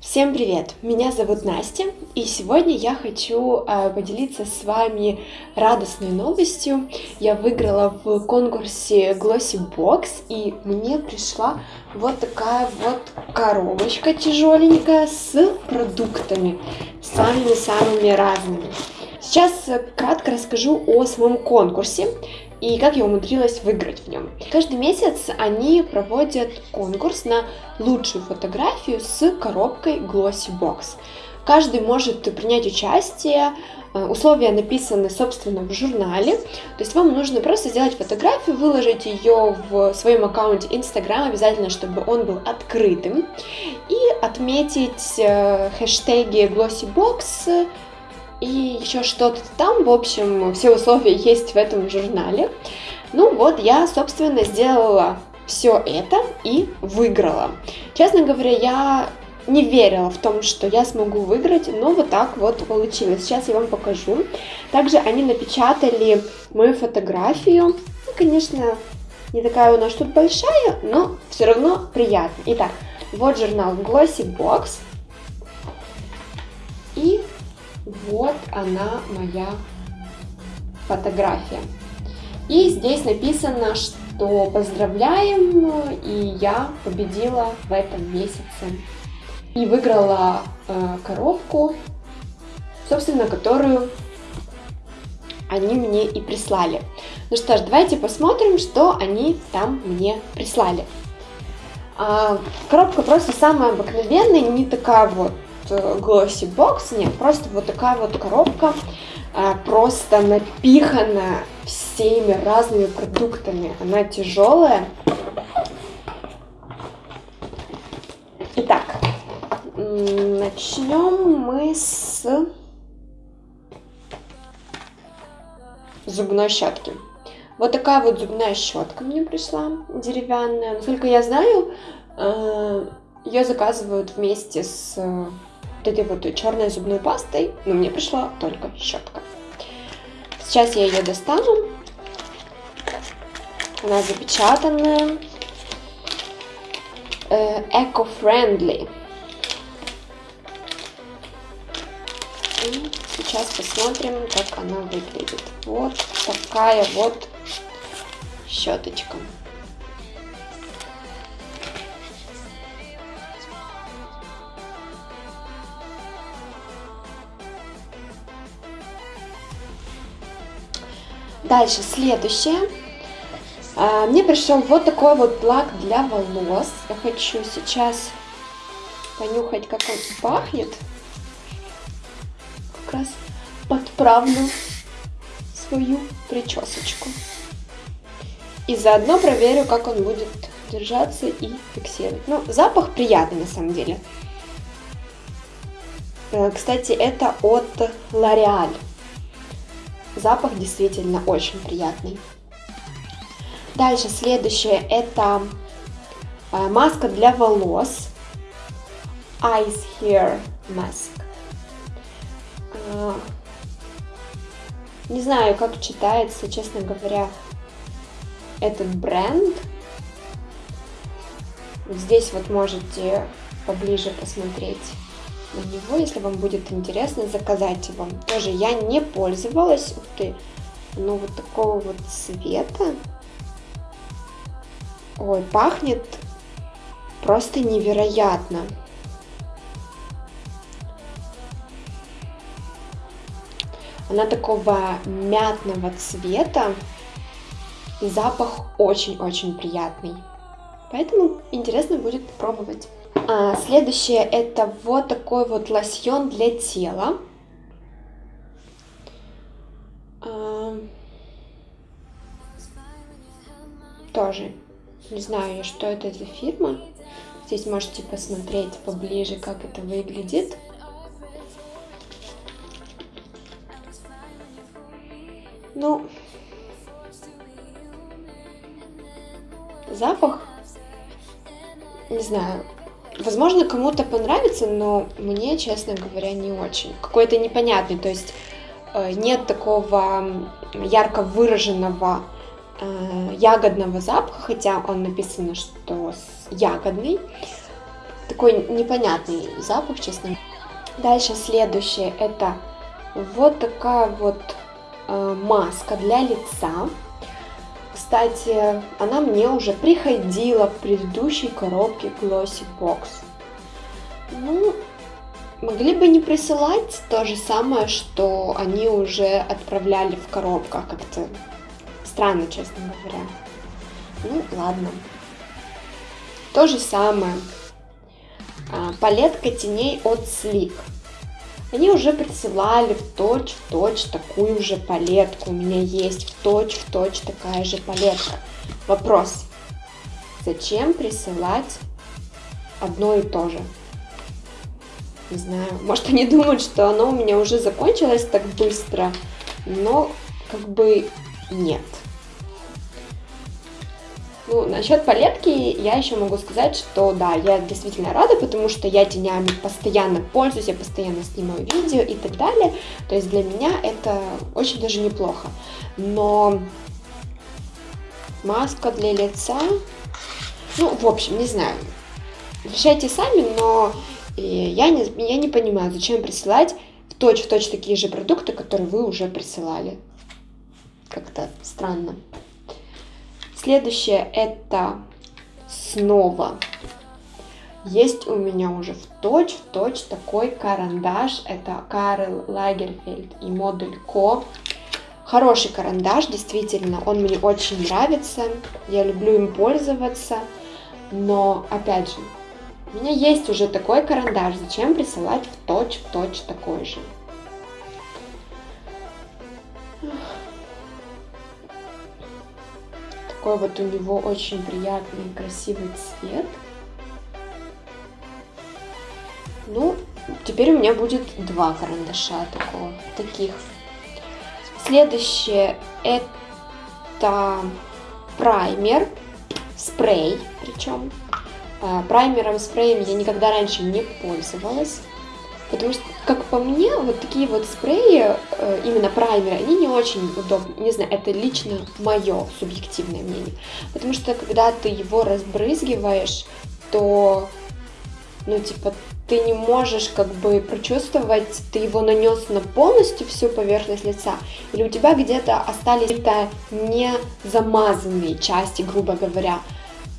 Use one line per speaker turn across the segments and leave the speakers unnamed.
Всем привет! Меня зовут Настя, и сегодня я хочу э, поделиться с вами радостной новостью. Я выиграла в конкурсе Glossy Box, и мне пришла вот такая вот коробочка тяжеленькая с продуктами, самыми-самыми разными. Сейчас кратко расскажу о своем конкурсе и как я умудрилась выиграть в нем. Каждый месяц они проводят конкурс на лучшую фотографию с коробкой Glossy Box. Каждый может принять участие, э, условия написаны, собственно, в журнале, то есть вам нужно просто сделать фотографию, выложить ее в своем аккаунте Instagram, обязательно, чтобы он был открытым, и отметить э, хэштеги Glossy Box, и еще что-то там. В общем, все условия есть в этом журнале. Ну вот, я, собственно, сделала все это и выиграла. Честно говоря, я не верила в том, что я смогу выиграть, но вот так вот получилось. Сейчас я вам покажу. Также они напечатали мою фотографию. Ну, конечно, не такая у нас тут большая, но все равно приятно. Итак, вот журнал Glossy Box. Вот она моя фотография. И здесь написано, что поздравляем, и я победила в этом месяце. И выиграла э, коробку, собственно, которую они мне и прислали. Ну что ж, давайте посмотрим, что они там мне прислали. А, коробка просто самая обыкновенная, не такая вот Glossy Box, нет, просто вот такая вот коробка, а, просто напихана всеми разными продуктами. Она тяжелая. Итак, начнем мы с зубной щетки. Вот такая вот зубная щетка мне пришла, деревянная. Насколько я знаю, э, ее заказывают вместе с вот этой вот черной зубной пастой, но мне пришла только щетка. Сейчас я ее достану. Она запечатанная. Э, eco-friendly. И сейчас посмотрим, как она выглядит. Вот такая вот щеточка. Дальше, следующее. А, мне пришел вот такой вот лак для волос. Я хочу сейчас понюхать, как он пахнет. Как раз подправлю свою причесочку. И заодно проверю, как он будет держаться и фиксировать. Ну, запах приятный на самом деле. Э, кстати, это от L'Oreal. Запах действительно очень приятный. Дальше следующее это э, маска для волос. Ice Hair Mask. Э, не знаю, как читается, честно говоря, этот бренд. Здесь вот можете поближе посмотреть на него, если вам будет интересно, заказать его. Тоже я не пользовалась, ух ты, но вот такого вот цвета. Ой, пахнет просто невероятно. Она такого мятного цвета. Запах очень-очень приятный. Поэтому интересно будет пробовать. А, следующее это вот такой вот лосьон для тела. А, тоже не знаю, что это за фирма. Здесь можете посмотреть поближе, как это выглядит. Ну, запах, не знаю, Возможно, кому-то понравится, но мне, честно говоря, не очень. Какой-то непонятный, то есть э, нет такого ярко выраженного э, ягодного запаха, хотя он написано, что ягодный. такой непонятный запах, честно. Дальше следующее это вот такая вот э, маска для лица. Кстати, она мне уже приходила в предыдущей коробке Glossy Box. Ну, могли бы не присылать то же самое, что они уже отправляли в коробках. Как-то странно, честно говоря. Ну, ладно. То же самое. А, палетка теней от Sleek. Они уже присылали в точь-в-точь -точь такую же палетку. У меня есть в точь-в-точь -точь такая же палетка. Вопрос. Зачем присылать одно и то же? Не знаю, может они думают, что оно у меня уже закончилось так быстро, но как бы нет. Ну, насчет палетки я еще могу сказать, что да, я действительно рада, потому что я тенями постоянно пользуюсь, я постоянно снимаю видео и так далее. То есть для меня это очень даже неплохо. Но маска для лица, ну, в общем, не знаю, решайте сами, но э, я не, я не понимаю, зачем присылать в точь-в-точь -точь такие же продукты, которые вы уже присылали. Как-то странно. Следующее это снова. Есть у меня уже в точь в точь такой карандаш. Это Карл Лагерфельд и модуль Ко. Хороший карандаш, действительно, он мне очень нравится. Я люблю им пользоваться. Но, опять же, у меня есть уже такой карандаш. Зачем присылать в точь в точь такой же? Такой вот у него очень приятный и красивый цвет. Ну, теперь у меня будет два карандаша такого, таких. Следующее это праймер, спрей причем. А, праймером, спреем я никогда раньше не пользовалась. Потому что, как по мне, вот такие вот спреи, э, именно праймеры, они не очень удобны. Не знаю, это лично мое субъективное мнение. Потому что, когда ты его разбрызгиваешь, то, ну, типа, ты не можешь как бы прочувствовать, ты его нанес на полностью всю поверхность лица, или у тебя где-то остались какие-то не замазанные части, грубо говоря.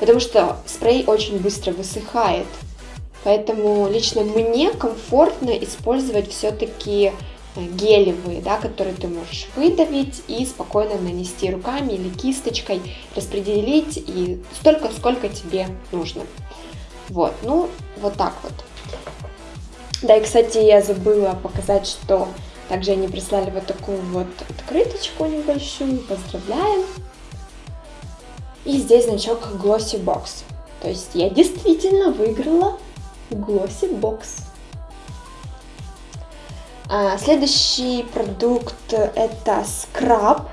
Потому что спрей очень быстро высыхает. Поэтому лично мне комфортно использовать все-таки э, гелевые, да, которые ты можешь выдавить и спокойно нанести руками или кисточкой, распределить и столько, сколько тебе нужно. Вот, ну, вот так вот. Да, и, кстати, я забыла показать, что также они прислали вот такую вот открыточку небольшую. Поздравляем! И здесь значок Glossy Box. То есть я действительно выиграла Glossy Box. А, следующий продукт это скраб.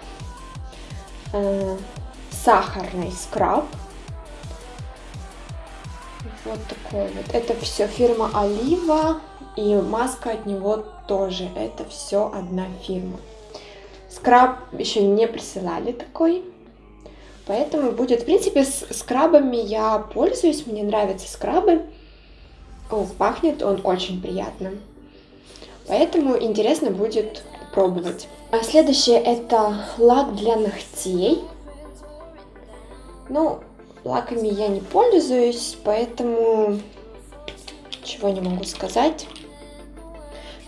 А, сахарный скраб. Вот такой вот. Это все фирма Олива. И маска от него тоже. Это все одна фирма. Скраб еще не присылали такой. Поэтому будет, в принципе, с скрабами я пользуюсь. Мне нравятся скрабы. Пахнет он очень приятно. Поэтому интересно будет пробовать. А следующее это лак для ногтей. Ну, лаками я не пользуюсь, поэтому чего не могу сказать.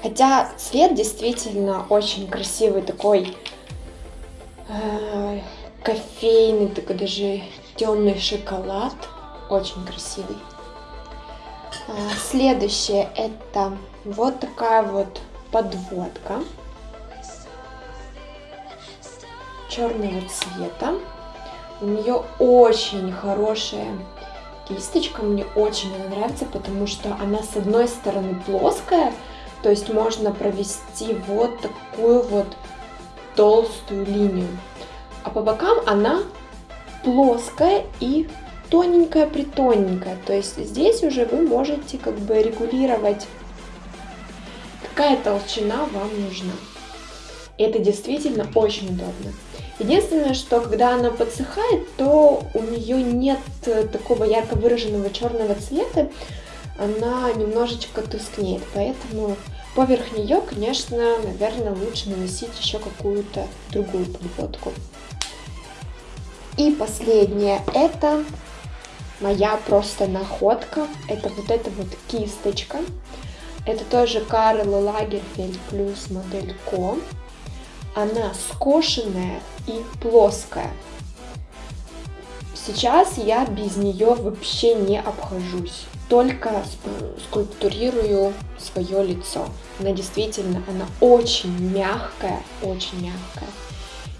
Хотя цвет действительно очень красивый, такой э, кофейный, такой даже темный шоколад. Очень красивый. А, следующее это вот такая вот подводка черного цвета. У нее очень хорошая кисточка, мне очень она нравится, потому что она с одной стороны плоская, то есть можно провести вот такую вот толстую линию. А по бокам она плоская и тоненькая-притоненькая. То есть здесь уже вы можете как бы регулировать, какая толщина вам нужна. Это действительно очень удобно. Единственное, что когда она подсыхает, то у нее нет такого ярко выраженного черного цвета, она немножечко тускнеет, поэтому поверх нее, конечно, наверное, лучше наносить еще какую-то другую подводку. И последнее, это моя просто находка, это вот эта вот кисточка. Это тоже Карл Лагерфельд плюс модель Ко. Она скошенная и плоская. Сейчас я без нее вообще не обхожусь. Только скульптурирую свое лицо. Она действительно, она очень мягкая, очень мягкая.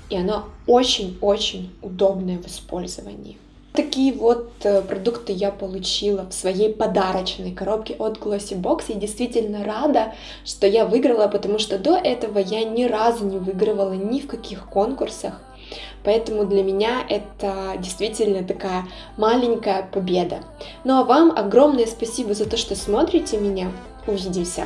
И она очень-очень удобная в использовании. Такие вот э, продукты я получила в своей подарочной коробке от Glossy Box. Я действительно рада, что я выиграла, потому что до этого я ни разу не выигрывала ни в каких конкурсах. Поэтому для меня это действительно такая маленькая победа. Ну а вам огромное спасибо за то, что смотрите меня. Увидимся!